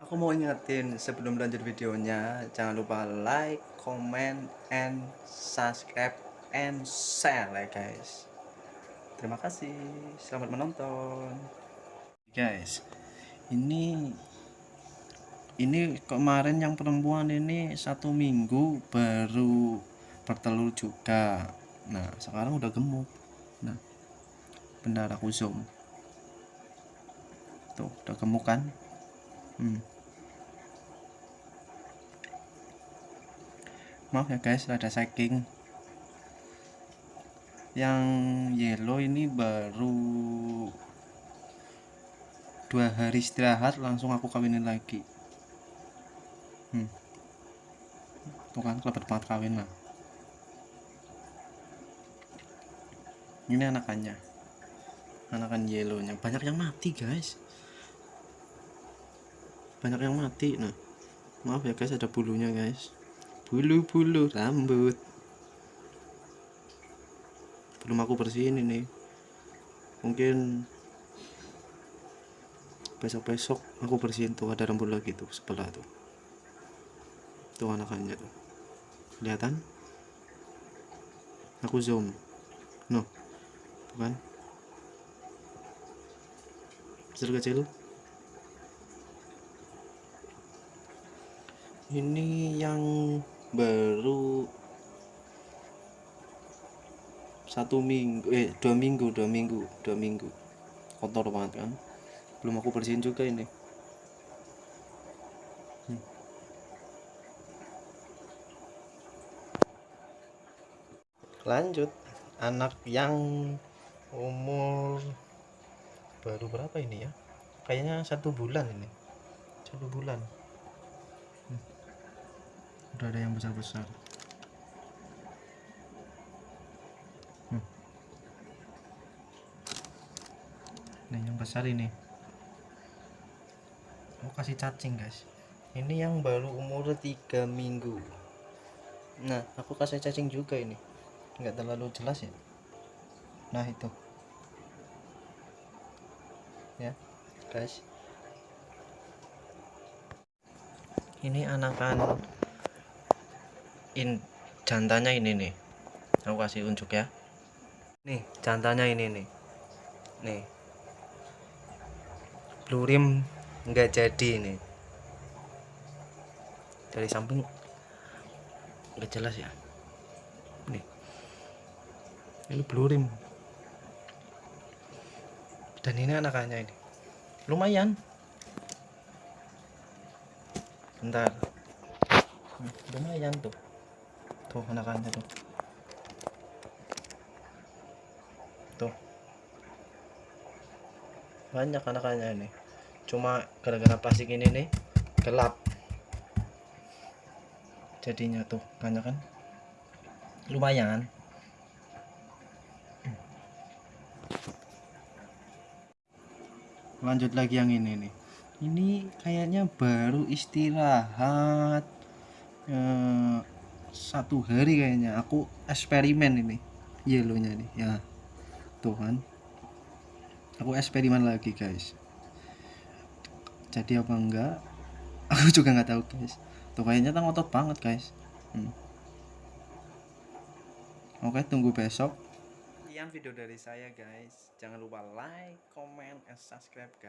Aku mau ingetin sebelum lanjut videonya, jangan lupa like, comment, and subscribe and share ya guys. Terima kasih, selamat menonton. Guys, ini ini kemarin yang perempuan ini satu minggu baru bertelur juga. Nah, sekarang udah gemuk. Nah, benar aku zoom. Tuh, udah gemuk kan? Hmm. Maaf ya guys ada saking yang yellow ini baru dua hari istirahat langsung aku kawinin lagi. Hmm. tuh kan kelebat banget kawin lah. Ini anakannya. Anakan yellownya. Banyak yang mati guys. Banyak yang mati nah. Maaf ya guys ada bulunya guys bulu-bulu rambut. Belum aku bersihin ini. Mungkin besok-besok aku bersihin tuh ada rambut lagi tuh sebelah tuh. Tuh anakannya tuh. Kelihatan? Aku zoom. No tuh kan? Kecil-kecil ini yang baru satu minggu eh dua minggu dua minggu dua minggu. Kotor banget kan? Belum aku bersihin juga ini. Lanjut. Anak yang umur baru berapa ini ya? Kayaknya satu bulan ini. Satu bulan udah ada yang besar-besar. Hmm. nah yang besar ini. Mau kasih cacing guys. Ini yang baru umur 3 minggu. Nah aku kasih cacing juga ini. Nggak terlalu jelas ya? Nah itu. Ya guys. Ini anakan in jantannya ini nih. Aku kasih unjuk ya. Nih jantannya ini nih. Nih. Lurim nggak jadi ini dari samping nggak jelas ya. Nih. Ini blurim dan ini anakannya ini. Lumayan. Bentar. Lumayan tuh tuh anakannya tuh. Tuh. Banyak anakannya ini. Cuma gara-gara plastik ini nih gelap. Jadinya tuh banyak kan lumayan. Lanjut lagi yang ini nih. Ini kayaknya baru istirahat. Eh, satu hari kayaknya aku eksperimen ini. Yellownya nih ya tuh kan. Aku eksperimen lagi guys. Jadi apa enggak? Aku juga nggak tahu guys. Tuh kayaknya ngotot banget guys. Hmm. oke tunggu besok. Sekian video dari saya guys. Jangan lupa like comment and subscribe guys